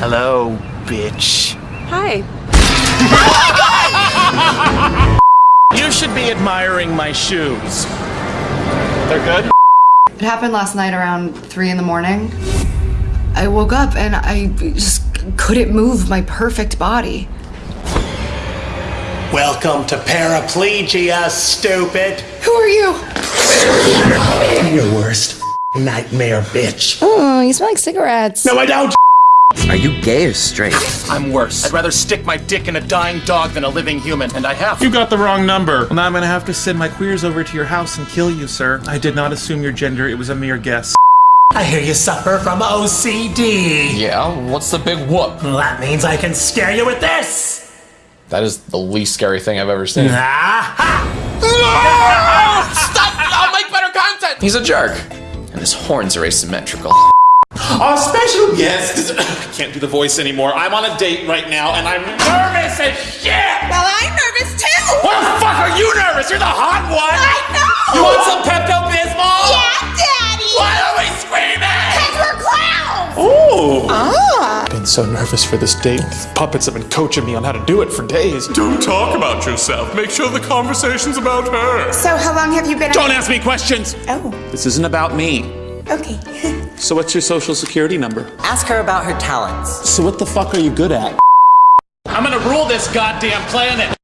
Hello, bitch. Hi. You should be admiring my shoes. They're good? It happened last night around 3 in the morning. I woke up and I just couldn't move my perfect body. Welcome to paraplegia, stupid. Who are you? Your worst nightmare, bitch. Oh, you smell like cigarettes. No, I don't. Are you gay or straight? I'm worse. I'd rather stick my dick in a dying dog than a living human, and I have. You got the wrong number. Well, now I'm gonna have to send my queers over to your house and kill you, sir. I did not assume your gender, it was a mere guess. I hear you suffer from OCD. Yeah, what's the big whoop? Well, that means I can scare you with this. That is the least scary thing I've ever seen. Ah! Stop! I'll make better content! He's a jerk. And his horns are asymmetrical. Our special guest. I can't do the voice anymore. I'm on a date right now, and I'm nervous as shit. Well, I'm nervous too. What the fuck are you nervous? You're the hot one. I know. You want some Pepto Bismol? Yeah, Daddy. Why are we screaming? Cause we're clowns. Oh. Ah. I've been so nervous for this date. These puppets have been coaching me on how to do it for days. Don't talk about yourself. Make sure the conversation's about her. So, how long have you been? Don't ask me questions. Oh. This isn't about me. Okay. So what's your social security number? Ask her about her talents. So what the fuck are you good at? I'm gonna rule this goddamn planet.